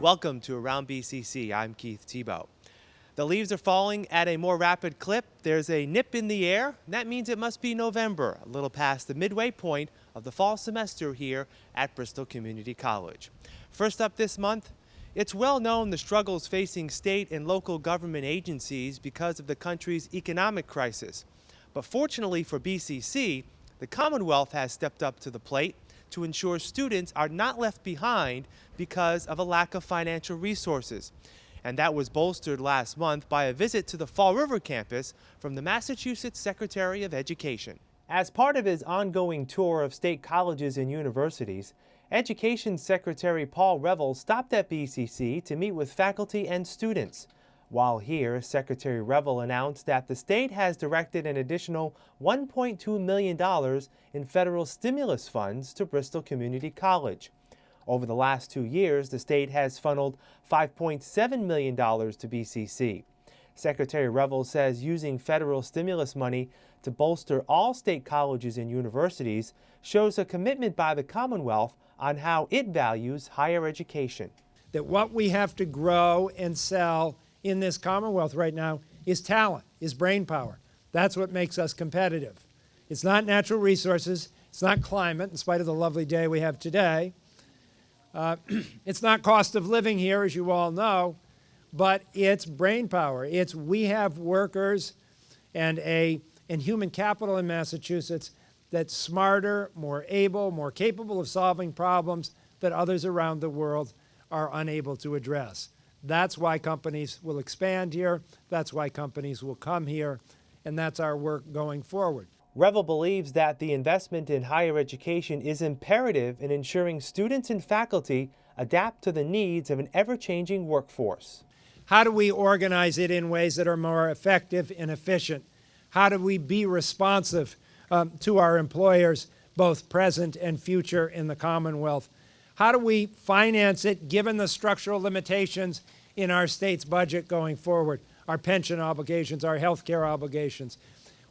Welcome to Around BCC. I'm Keith Tebow. The leaves are falling at a more rapid clip. There's a nip in the air. That means it must be November, a little past the midway point of the fall semester here at Bristol Community College. First up this month, it's well known the struggles facing state and local government agencies because of the country's economic crisis. But fortunately for BCC, the Commonwealth has stepped up to the plate to ensure students are not left behind because of a lack of financial resources. And that was bolstered last month by a visit to the Fall River campus from the Massachusetts Secretary of Education. As part of his ongoing tour of state colleges and universities, Education Secretary Paul Reville stopped at BCC to meet with faculty and students. While here, Secretary Reville announced that the state has directed an additional $1.2 million in federal stimulus funds to Bristol Community College. Over the last two years, the state has funneled $5.7 million to BCC. Secretary Reville says using federal stimulus money to bolster all state colleges and universities shows a commitment by the Commonwealth on how it values higher education. That what we have to grow and sell in this Commonwealth right now is talent, is brain power. That's what makes us competitive. It's not natural resources. It's not climate, in spite of the lovely day we have today. Uh, it's not cost of living here, as you all know, but it's brain power. It's we have workers and, a, and human capital in Massachusetts that's smarter, more able, more capable of solving problems that others around the world are unable to address. That's why companies will expand here. That's why companies will come here. And that's our work going forward. Reville believes that the investment in higher education is imperative in ensuring students and faculty adapt to the needs of an ever-changing workforce. How do we organize it in ways that are more effective and efficient? How do we be responsive um, to our employers, both present and future in the Commonwealth? How do we finance it given the structural limitations in our state's budget going forward, our pension obligations, our health care obligations?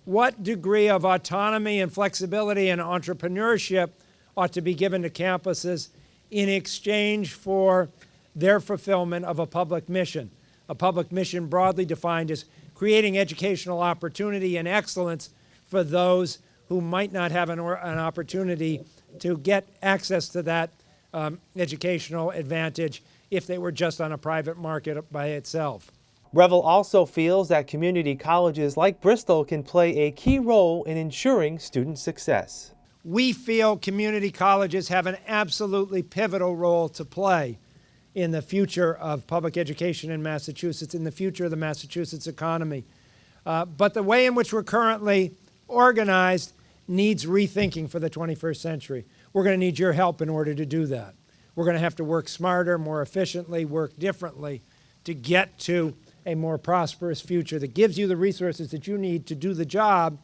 What degree of autonomy and flexibility and entrepreneurship ought to be given to campuses in exchange for their fulfillment of a public mission? A public mission broadly defined as creating educational opportunity and excellence for those who might not have an, an opportunity to get access to that um, educational advantage if they were just on a private market by itself. Reville also feels that community colleges like Bristol can play a key role in ensuring student success. We feel community colleges have an absolutely pivotal role to play in the future of public education in Massachusetts, in the future of the Massachusetts economy. Uh, but the way in which we're currently organized needs rethinking for the 21st century. We're going to need your help in order to do that. We're going to have to work smarter, more efficiently, work differently to get to a more prosperous future that gives you the resources that you need to do the job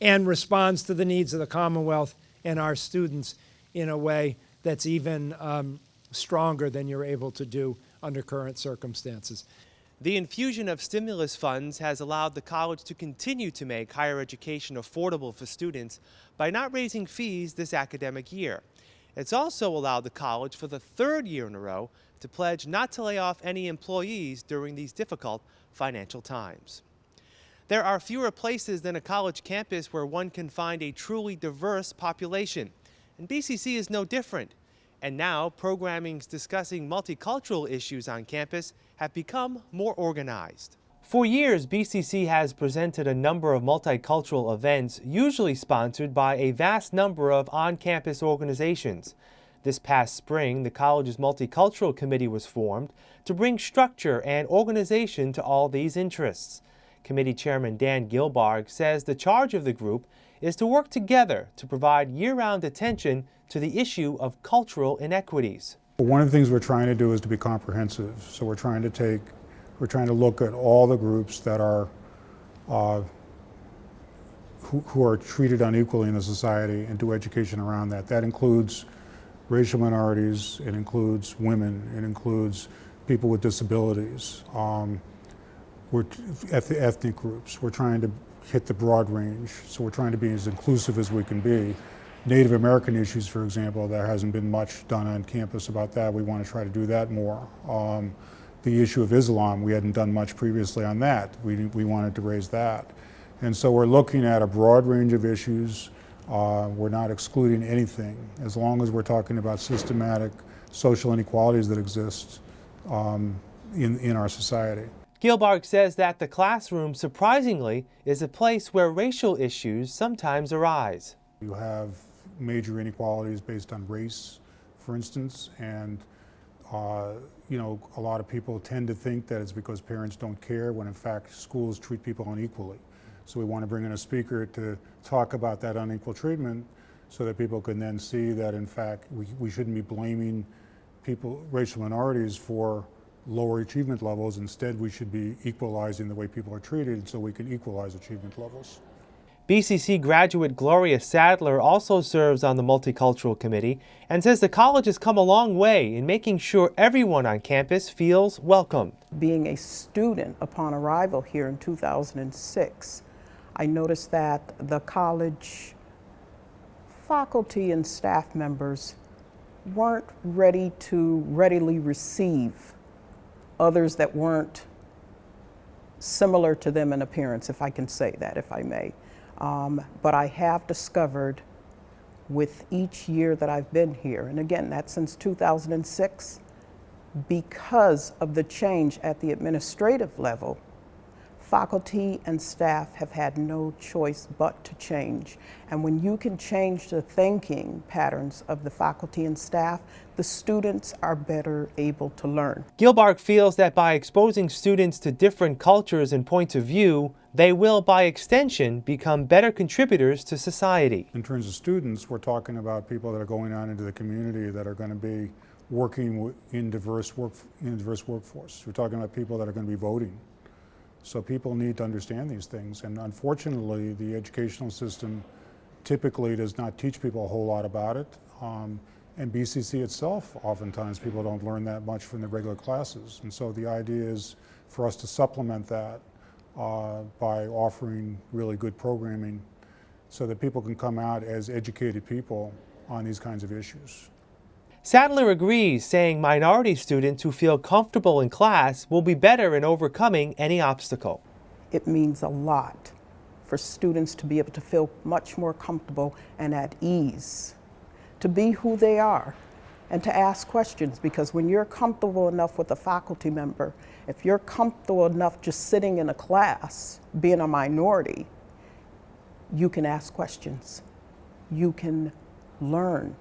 and responds to the needs of the Commonwealth and our students in a way that's even um, stronger than you're able to do under current circumstances. The infusion of stimulus funds has allowed the college to continue to make higher education affordable for students by not raising fees this academic year. It's also allowed the college for the third year in a row to pledge not to lay off any employees during these difficult financial times. There are fewer places than a college campus where one can find a truly diverse population, and BCC is no different. And now, programmings discussing multicultural issues on campus have become more organized. For years, BCC has presented a number of multicultural events, usually sponsored by a vast number of on-campus organizations. This past spring, the college's Multicultural Committee was formed to bring structure and organization to all these interests. Committee Chairman Dan Gilbarg says the charge of the group is to work together to provide year-round attention to the issue of cultural inequities. One of the things we're trying to do is to be comprehensive. So we're trying to take we're trying to look at all the groups that are uh, who, who, are treated unequally in the society and do education around that. That includes racial minorities, it includes women, it includes people with disabilities, um, we're ethnic groups. We're trying to hit the broad range, so we're trying to be as inclusive as we can be. Native American issues, for example, there hasn't been much done on campus about that. We want to try to do that more. Um, the issue of Islam, we hadn't done much previously on that. We, we wanted to raise that. And so we're looking at a broad range of issues. Uh, we're not excluding anything. As long as we're talking about systematic social inequalities that exist um, in, in our society. Gilbarg says that the classroom, surprisingly, is a place where racial issues sometimes arise. You have major inequalities based on race, for instance, and uh, you know, a lot of people tend to think that it's because parents don't care when in fact schools treat people unequally. So we want to bring in a speaker to talk about that unequal treatment so that people can then see that in fact we, we shouldn't be blaming people, racial minorities for lower achievement levels. Instead, we should be equalizing the way people are treated so we can equalize achievement levels. BCC graduate Gloria Sadler also serves on the Multicultural Committee and says the college has come a long way in making sure everyone on campus feels welcome. Being a student upon arrival here in 2006, I noticed that the college faculty and staff members weren't ready to readily receive others that weren't similar to them in appearance, if I can say that, if I may. Um, but I have discovered with each year that I've been here, and again, that's since 2006, because of the change at the administrative level, faculty and staff have had no choice but to change. And when you can change the thinking patterns of the faculty and staff, the students are better able to learn. Gilbarg feels that by exposing students to different cultures and points of view, they will, by extension, become better contributors to society. In terms of students, we're talking about people that are going out into the community that are going to be working in diverse work in diverse workforce. We're talking about people that are going to be voting. So people need to understand these things. And unfortunately, the educational system typically does not teach people a whole lot about it. Um, and BCC itself, oftentimes people don't learn that much from the regular classes. And so the idea is for us to supplement that uh, by offering really good programming so that people can come out as educated people on these kinds of issues. Sadler agrees, saying minority students who feel comfortable in class will be better in overcoming any obstacle. It means a lot for students to be able to feel much more comfortable and at ease, to be who they are, and to ask questions because when you're comfortable enough with a faculty member, if you're comfortable enough just sitting in a class, being a minority, you can ask questions. You can learn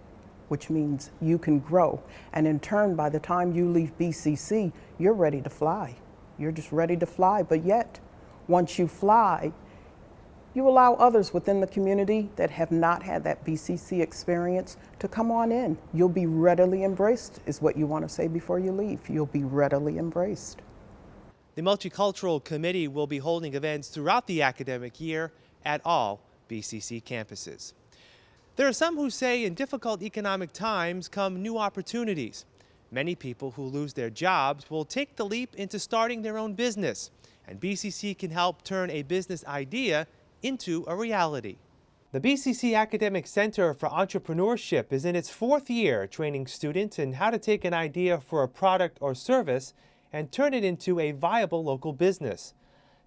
which means you can grow. And in turn, by the time you leave BCC, you're ready to fly. You're just ready to fly. But yet, once you fly, you allow others within the community that have not had that BCC experience to come on in. You'll be readily embraced, is what you want to say before you leave. You'll be readily embraced. The Multicultural Committee will be holding events throughout the academic year at all BCC campuses. There are some who say in difficult economic times come new opportunities. Many people who lose their jobs will take the leap into starting their own business, and BCC can help turn a business idea into a reality. The BCC Academic Center for Entrepreneurship is in its fourth year training students in how to take an idea for a product or service and turn it into a viable local business.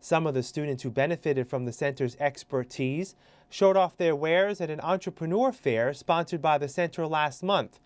Some of the students who benefited from the center's expertise showed off their wares at an entrepreneur fair sponsored by the center last month.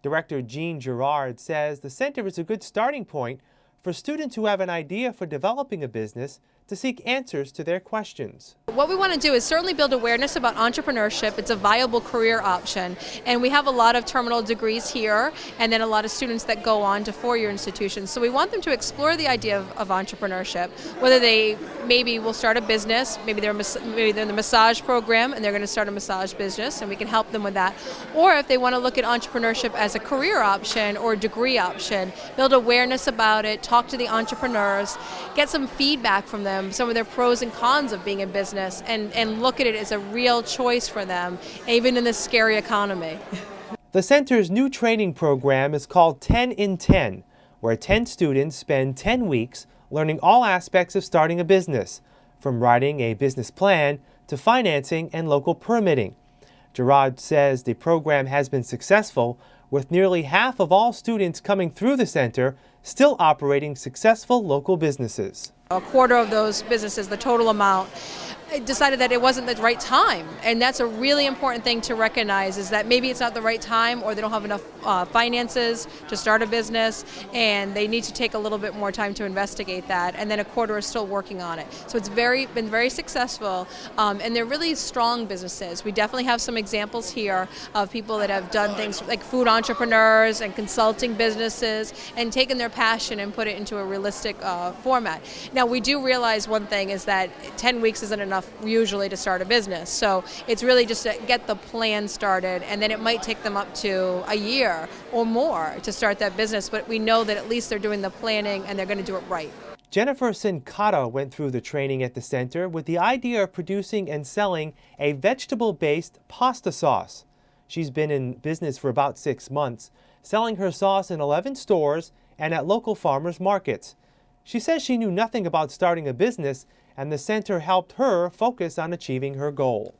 Director Jean Girard says the center is a good starting point for students who have an idea for developing a business to seek answers to their questions. What we want to do is certainly build awareness about entrepreneurship. It's a viable career option. And we have a lot of terminal degrees here and then a lot of students that go on to four-year institutions. So we want them to explore the idea of, of, entrepreneurship, whether they maybe will start a business, maybe they're, maybe they're in the massage program and they're going to start a massage business and we can help them with that. Or if they want to look at entrepreneurship as a career option or degree option, build awareness about it, talk to the entrepreneurs, get some feedback from them some of their pros and cons of being in business and, and look at it as a real choice for them, even in this scary economy. The center's new training program is called 10 in 10, where 10 students spend 10 weeks learning all aspects of starting a business, from writing a business plan to financing and local permitting. Girard says the program has been successful, with nearly half of all students coming through the center still operating successful local businesses. A quarter of those businesses, the total amount, decided that it wasn't the right time and that's a really important thing to recognize is that maybe it's not the right time or they don't have enough uh, finances to start a business and they need to take a little bit more time to investigate that and then a quarter is still working on it. So it's very been very successful um, and they're really strong businesses. We definitely have some examples here of people that have done things like food entrepreneurs and consulting businesses and taken their passion and put it into a realistic uh, format. Now we do realize one thing is that 10 weeks isn't enough enough usually to start a business. So it's really just to get the plan started, and then it might take them up to a year or more to start that business. But we know that at least they're doing the planning and they're going to do it right. Jennifer Sincata went through the training at the center with the idea of producing and selling a vegetable-based pasta sauce. She's been in business for about six months, selling her sauce in 11 stores and at local farmers markets. She says she knew nothing about starting a business and the center helped her focus on achieving her goal.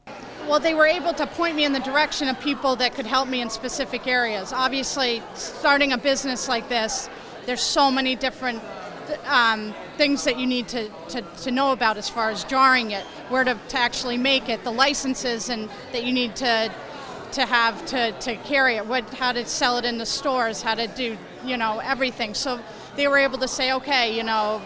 Well, they were able to point me in the direction of people that could help me in specific areas. Obviously, starting a business like this, there's so many different um, things that you need to, to, to, know about as far as jarring it, where to, to actually make it, the licenses and that you need to to have to, to carry it, what how to sell it in the stores, how to do you know everything. So they were able to say, okay, you know,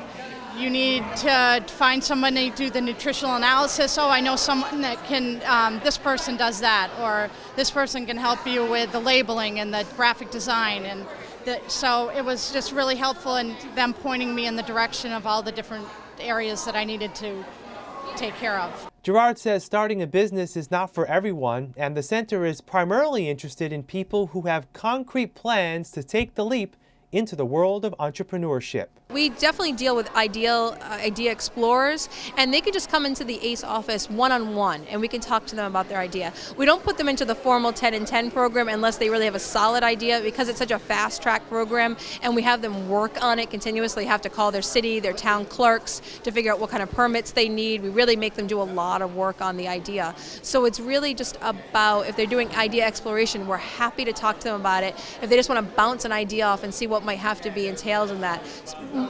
you need to find someone to do the nutritional analysis. Oh, I know someone that can, um, this person does that, or this person can help you with the labeling and the graphic design. And the, so it was just really helpful in them pointing me in the direction of all the different areas that I needed to take care of. Girard says starting a business is not for everyone, and the center is primarily interested in people who have concrete plans to take the leap into the world of entrepreneurship. We definitely deal with ideal uh, idea explorers, and they can just come into the ACE office one-on-one, -on -one, and we can talk to them about their idea. We don't put them into the formal 10 and 10 program unless they really have a solid idea because it's such a fast-track program, and we have them work on it continuously, have to call their city, their town clerks to figure out what kind of permits they need. We really make them do a lot of work on the idea. So it's really just about, if they're doing idea exploration, we're happy to talk to them about it. If they just want to bounce an idea off and see what might have to be entailed in that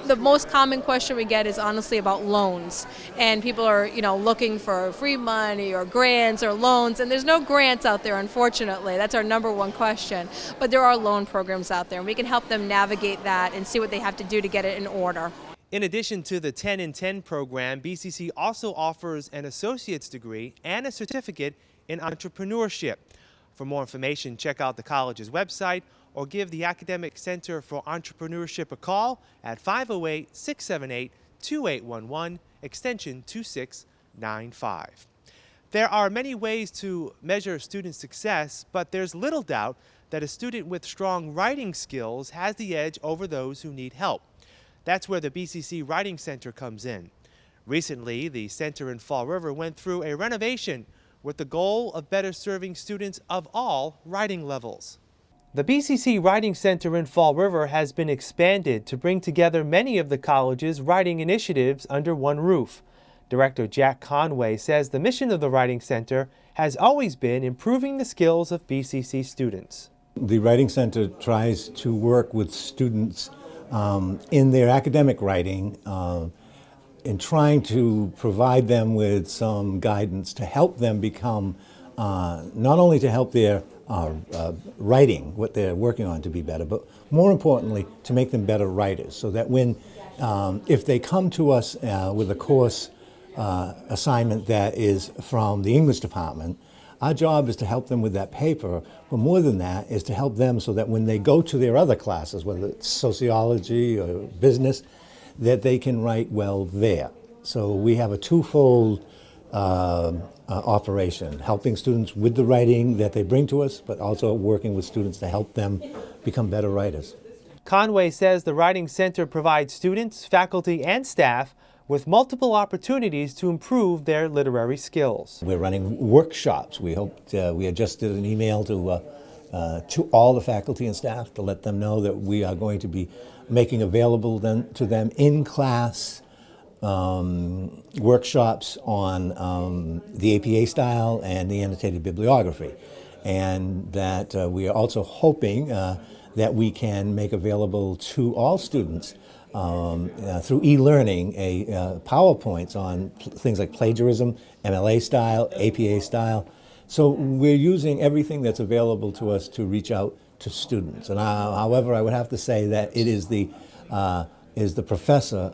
the most common question we get is honestly about loans. And people are, you know, looking for free money or grants or loans. And there's no grants out there, unfortunately. That's our number one question. But there are loan programs out there, and we can help them navigate that and see what they have to do to get it in order. In addition to the 10 in 10 program, BCC also offers an associate's degree and a certificate in entrepreneurship. For more information, check out the college's website or give the Academic Center for Entrepreneurship a call at 508 678 2811, extension 2695. There are many ways to measure student success, but there's little doubt that a student with strong writing skills has the edge over those who need help. That's where the BCC Writing Center comes in. Recently, the center in Fall River went through a renovation with the goal of better serving students of all writing levels. The BCC Writing Center in Fall River has been expanded to bring together many of the college's writing initiatives under one roof. Director Jack Conway says the mission of the Writing Center has always been improving the skills of BCC students. The Writing Center tries to work with students um, in their academic writing uh, in trying to provide them with some guidance to help them become, not only to help their uh, uh, writing, what they're working on to be better, but more importantly, to make them better writers so that when, um, if they come to us uh, with a course uh, assignment that is from the English department, our job is to help them with that paper, but more than that is to help them so that when they go to their other classes, whether it's sociology or business, that they can write well there. So we have a twofold uh, uh, operation, helping students with the writing that they bring to us, but also working with students to help them become better writers. Conway says the Writing Center provides students, faculty, and staff with multiple opportunities to improve their literary skills. We're running workshops. We hope uh, we had just did an email to uh, uh, to all the faculty and staff to let them know that we are going to be making available them, to them in class um, workshops on um, the APA style and the annotated bibliography. And that uh, we are also hoping uh, that we can make available to all students um, uh, through e-learning a uh, PowerPoints on things like plagiarism, MLA style, APA style. So we're using everything that's available to us to reach out to students. And uh, however, I would have to say that it is the uh, is the professor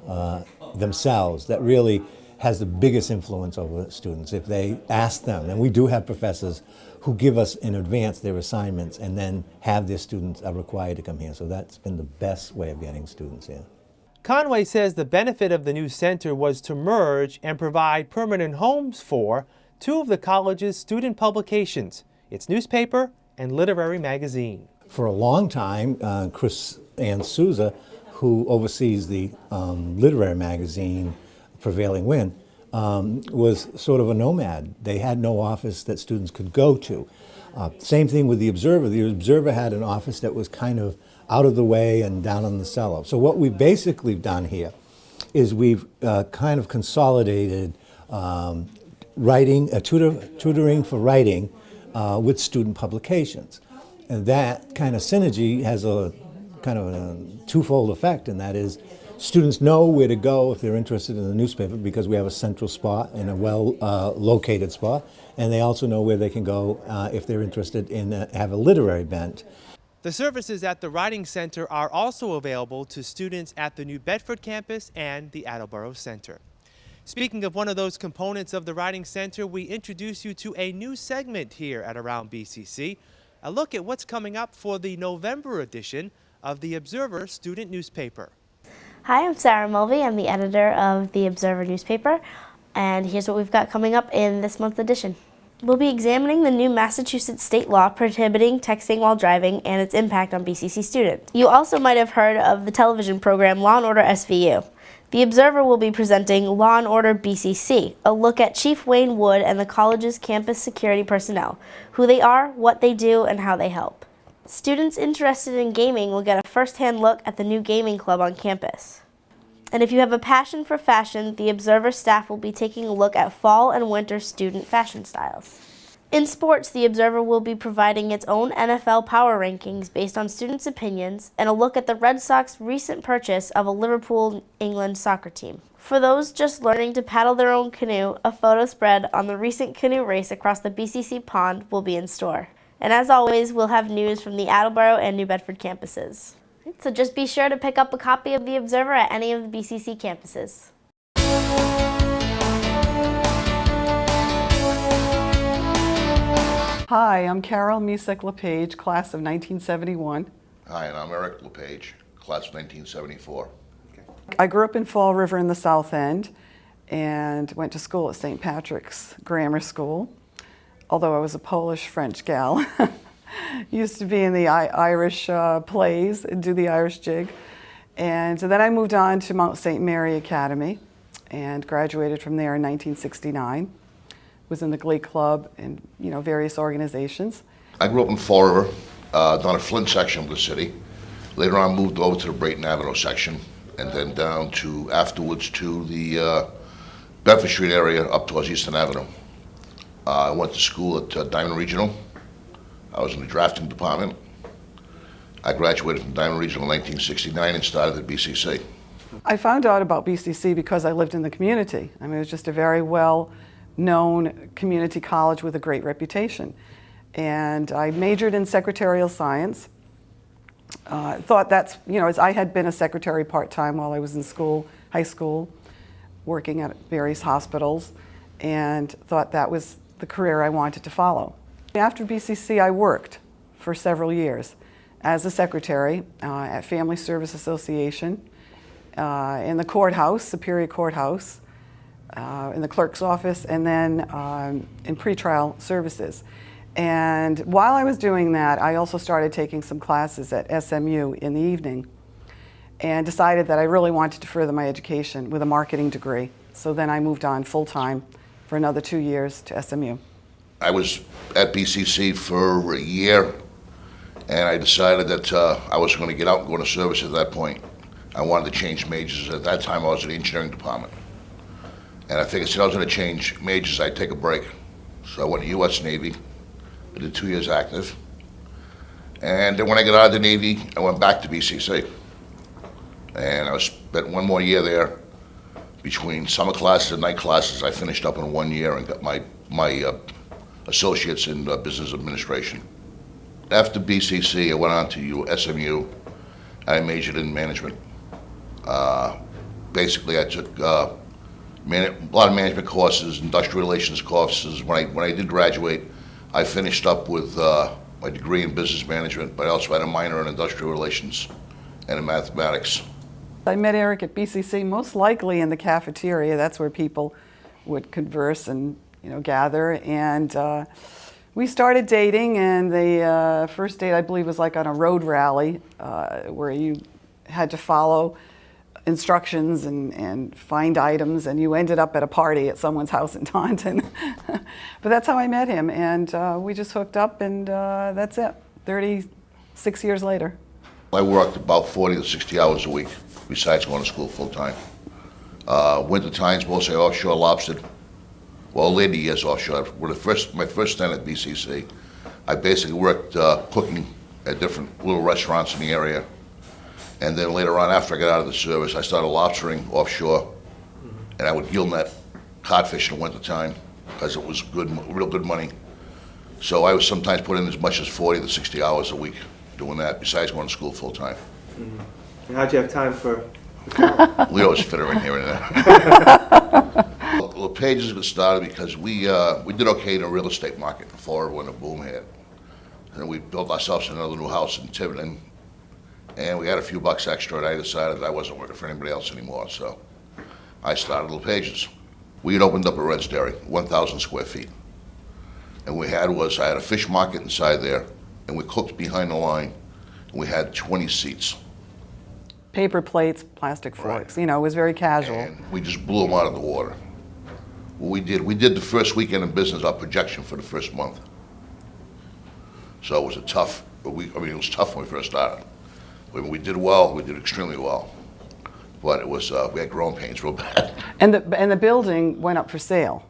themselves that really has the biggest influence over students. If they ask them, and we do have professors who give us in advance their assignments and then have their students are required to come here. So that's been the best way of getting students here. Conway says the benefit of the new center was to merge and provide permanent homes for two of the college's student publications, its newspaper and literary magazine. For a long time, uh, Chris and Souza, who oversees the um, literary magazine Prevailing Wind, um, was sort of a nomad. They had no office that students could go to. Uh, same thing with the Observer. The Observer had an office that was kind of out of the way and down in the cellar. So what we've basically done here is we've uh, kind of consolidated um, writing, uh, tutor, tutoring for writing uh, with student publications. And that kind of synergy has a kind of a twofold effect, and that is students know where to go if they're interested in the newspaper because we have a central spot and a well uh, located spot, and they also know where they can go uh, if they're interested in uh, have a literary bent. The services at the Writing Center are also available to students at the New Bedford campus and the Attleboro Center. Speaking of one of those components of the Writing Center, we introduce you to a new segment here at Around BCC, a look at what's coming up for the November edition of the Observer student newspaper. Hi, I'm Sarah Mulvey. I'm the editor of the Observer newspaper, and here's what we've got coming up in this month's edition. We'll be examining the new Massachusetts state law prohibiting texting while driving and its impact on BCC students. You also might have heard of the television program Law and Order SVU. The Observer will be presenting Law and Order BCC, a look at Chief Wayne Wood and the college's campus security personnel, who they are, what they do, and how they help. Students interested in gaming will get a first-hand look at the new gaming club on campus. And if you have a passion for fashion, the Observer staff will be taking a look at fall and winter student fashion styles. In sports, the Observer will be providing its own NFL power rankings based on students' opinions and a look at the Red Sox recent purchase of a Liverpool, England soccer team. For those just learning to paddle their own canoe, a photo spread on the recent canoe race across the BCC pond will be in store. And as always, we'll have news from the Attleboro and New Bedford campuses. So just be sure to pick up a copy of The Observer at any of the BCC campuses. Hi, I'm Carol Misek LePage, class of 1971. Hi, and I'm Eric LePage, class of 1974. I grew up in Fall River in the South End and went to school at St. Patrick's Grammar School, although I was a Polish French gal. Used to be in the I Irish uh, plays and do the Irish jig. And so then I moved on to Mount St. Mary Academy and graduated from there in 1969. Was in the Glee Club and you know various organizations. I grew up in Fall River, uh, down the Flint section of the city. Later on, moved over to the Brayton Avenue section, and then down to afterwards to the uh, Bedford Street area up towards Eastern Avenue. Uh, I went to school at uh, Diman Regional. I was in the drafting department. I graduated from Diman Regional in 1969 and started at BCC. I found out about BCC because I lived in the community. I mean, it was just a very well known community college with a great reputation. And I majored in secretarial science. Uh, thought that's, you know, as I had been a secretary part-time while I was in school, high school, working at various hospitals, and thought that was the career I wanted to follow. After BCC, I worked for several years as a secretary uh, at Family Service Association, uh, in the courthouse, Superior Courthouse, uh, in the clerk's office, and then um, in pretrial services. And while I was doing that, I also started taking some classes at SMU in the evening and decided that I really wanted to further my education with a marketing degree. So then I moved on full-time for another two years to SMU. I was at BCC for a year, and I decided that uh, I was going to get out and go into service at that point. I wanted to change majors. At that time, I was in the engineering department. And I figured since I was going to change majors, I'd take a break. So I went to U.S. Navy. I did two years active. And then when I got out of the Navy, I went back to BCC. And I spent one more year there. Between summer classes and night classes, I finished up in one year and got my, my uh, associates in uh, business administration. After BCC, I went on to SMU. I majored in management. Uh, basically, I took uh, a lot of management courses, industrial relations courses. When I, when I did graduate, I finished up with uh, my degree in business management, but I also had a minor in industrial relations and in mathematics. I met Eric at BCC, most likely in the cafeteria. That's where people would converse and you know gather. And uh, we started dating. And the uh, first date, I believe, was like on a road rally uh, where you had to follow instructions and, and find items. And you ended up at a party at someone's house in Taunton. but that's how I met him. And uh, we just hooked up, and uh, that's it. 36 years later. I worked about 40 to 60 hours a week, besides going to school full-time. Uh, winter times, mostly offshore lobstered. Well, later years offshore. When the first, my first stint at BCC, I basically worked uh, cooking at different little restaurants in the area. And then later on, after I got out of the service, I started lobstering offshore. And I would gill net codfish in the wintertime, because it was good, real good money. So I was sometimes put in as much as 40 to 60 hours a week doing that, besides going to school full-time. And how'd you have time for? Leo's fit her in here and there. Well, Pages got started because we, uh, we did okay in the real estate market in Florida when the boom hit. And we built ourselves another new house in Tiverton, and we had a few bucks extra, and I decided that I wasn't working for anybody else anymore, so I started Little Pages. We had opened up a Red's Dairy, 1,000 square feet. And we had was, I had a fish market inside there, and we cooked behind the line, and we had 20 seats. Paper plates, plastic forks. You know, it was very casual. And we just blew them out of the water. What we did, we did the first weekend in business, our projection for the first month. So it was a tough, we, I mean, it was tough when we first started. When we did well, we did extremely well. But it was, uh, we had growing pains real bad. And the, and the building went up for sale.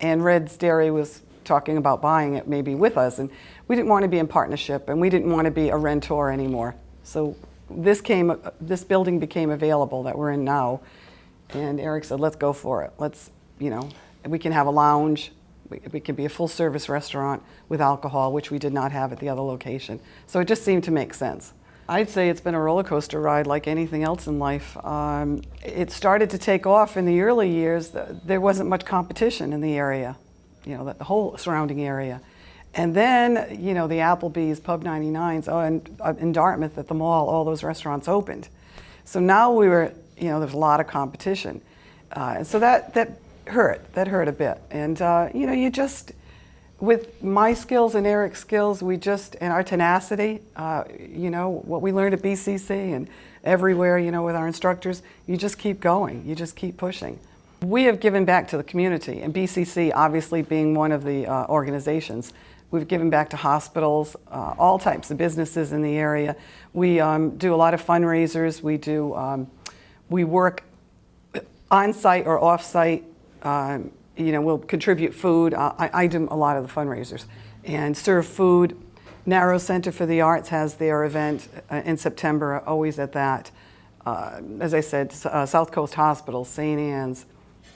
And Red's Dairy was talking about buying it maybe with us. And we didn't want to be in partnership and we didn't want to be a rentor anymore. So this came, this building became available that we're in now. And Eric said, let's go for it. Let's, you know, we can have a lounge. We, we can be a full service restaurant with alcohol, which we did not have at the other location. So it just seemed to make sense. I'd say it's been a roller coaster ride like anything else in life. Um, it started to take off in the early years. There wasn't much competition in the area, you know, the whole surrounding area. And then, you know, the Applebee's, Pub 99s, oh, and uh, in Dartmouth at the mall, all those restaurants opened. So now we were, you know, there's a lot of competition. Uh, and so that, that hurt, that hurt a bit. And, uh, you know, you just, with my skills and Eric's skills, we just, and our tenacity, uh, you know, what we learned at BCC and everywhere, you know, with our instructors, you just keep going, you just keep pushing. We have given back to the community, and BCC obviously being one of the uh, organizations. We've given back to hospitals, uh, all types of businesses in the area. We um, do a lot of fundraisers. We do, um, we work on-site or off-site. Um, you know, we'll contribute food. Uh, I, I do a lot of the fundraisers and serve food. Narrows Center for the Arts has their event uh, in September, always at that. Uh, as I said, uh, South Coast Hospital, St. Anne's,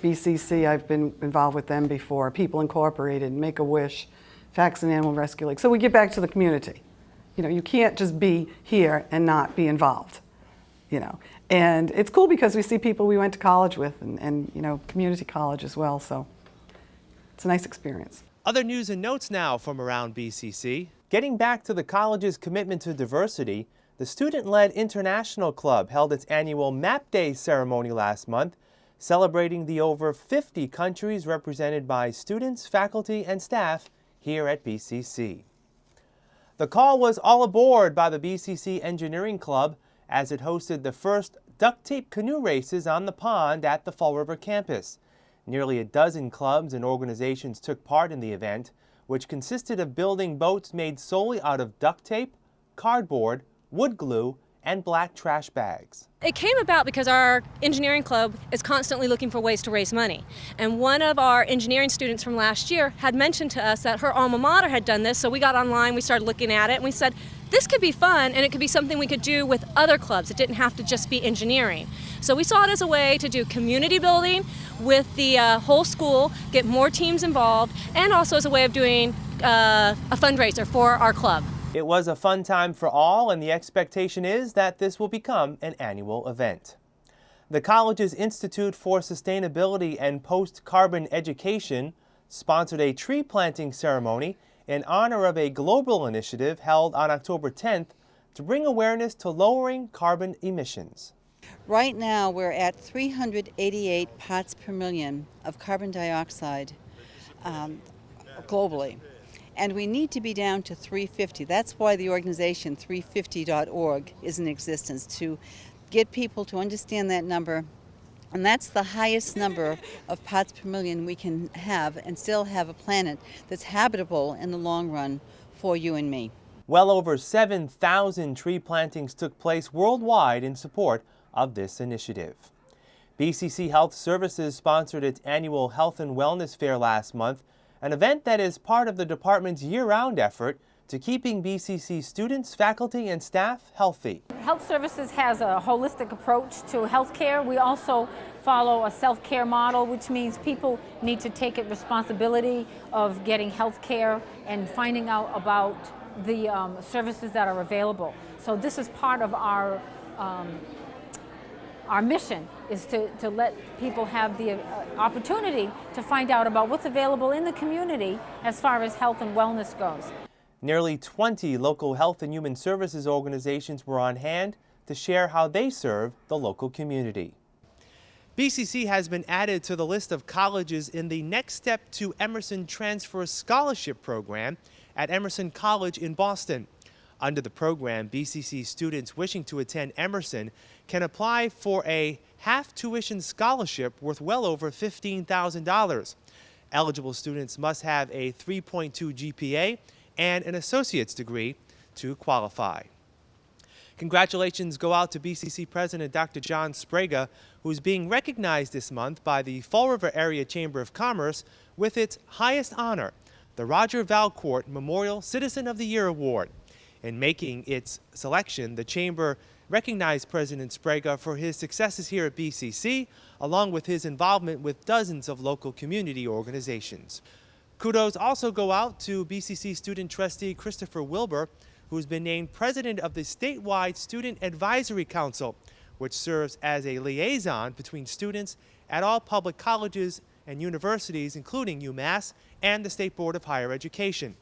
BCC, I've been involved with them before, People Incorporated, Make-A-Wish, Faxon Animal Rescue League. So we get back to the community. You know, you can't just be here and not be involved, you know. And it's cool because we see people we went to college with and, and you know, community college as well, so it's a nice experience. Other news and notes now from around BCC. Getting back to the college's commitment to diversity, the student-led International Club held its annual Map Day ceremony last month, celebrating the over 50 countries represented by students, faculty, and staff here at BCC. The call was all aboard by the BCC Engineering Club as it hosted the first duct tape canoe races on the pond at the Fall River campus. Nearly a dozen clubs and organizations took part in the event, which consisted of building boats made solely out of duct tape, cardboard, wood glue, and black trash bags. It came about because our engineering club is constantly looking for ways to raise money. And one of our engineering students from last year had mentioned to us that her alma mater had done this, so we got online, we started looking at it, and we said, this could be fun and it could be something we could do with other clubs. It didn't have to just be engineering. So we saw it as a way to do community building with the uh, whole school, get more teams involved, and also as a way of doing uh, a fundraiser for our club. It was a fun time for all, and the expectation is that this will become an annual event. The college's Institute for Sustainability and Post-Carbon Education sponsored a tree planting ceremony in honor of a global initiative held on October 10th to bring awareness to lowering carbon emissions. Right now, we're at 388 parts per million of carbon dioxide um, globally and we need to be down to 350. That's why the organization 350.org is in existence to get people to understand that number. And that's the highest number of parts per million we can have and still have a planet that's habitable in the long run for you and me. Well over 7,000 tree plantings took place worldwide in support of this initiative. BCC Health Services sponsored its annual Health and Wellness Fair last month an event that is part of the department's year-round effort to keeping BCC students, faculty, and staff healthy. Health Services has a holistic approach to healthcare. We also follow a self-care model, which means people need to take it responsibility of getting health care and finding out about the um, services that are available. So this is part of our um, our mission is to, to let people have the uh, opportunity to find out about what's available in the community as far as health and wellness goes. Nearly 20 local health and human services organizations were on hand to share how they serve the local community. BCC has been added to the list of colleges in the Next Step to Emerson Transfer Scholarship Program at Emerson College in Boston. Under the program, BCC students wishing to attend Emerson can apply for a half tuition scholarship worth well over $15,000. Eligible students must have a 3.2 GPA and an associate's degree to qualify. Congratulations go out to BCC President Dr. John Sbrega, who is being recognized this month by the Fall River Area Chamber of Commerce with its highest honor, the Roger Valcourt Memorial Citizen of the Year Award. In making its selection, the Chamber recognized President Sbrega for his successes here at BCC, along with his involvement with dozens of local community organizations. Kudos also go out to BCC student trustee Christopher Wilbur, who's been named president of the statewide Student Advisory Council, which serves as a liaison between students at all public colleges and universities, including UMass and the State Board of Higher Education.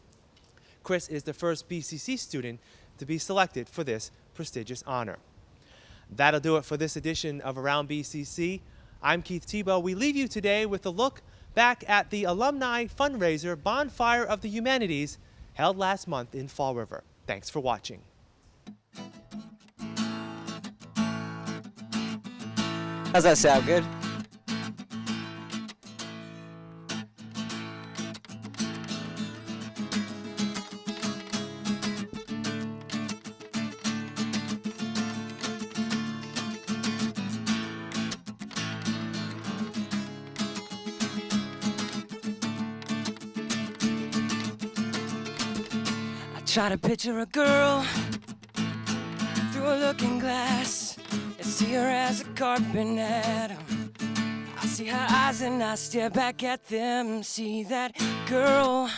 Chris is the first BCC student to be selected for this prestigious honor. That'll do it for this edition of Around BCC. I'm Keith Tebow. We leave you today with a look back at the alumni fundraiser Bonfire of the Humanities held last month in Fall River. Thanks for watching. How's that sound? Good? Try to picture a girl through a looking glass and see her as a carbon atom. I see her eyes and I stare back at them. See that girl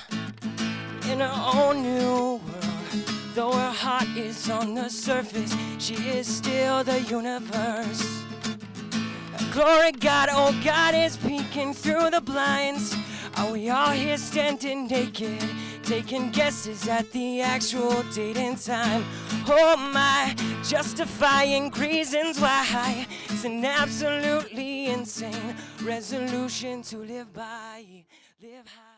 in her own new world. Though her heart is on the surface, she is still the universe. Glory God, oh God is peeking through the blinds. Are we all here standing naked? Taking guesses at the actual date and time. Oh my, justifying reasons why it's an absolutely insane resolution to live by. Live high.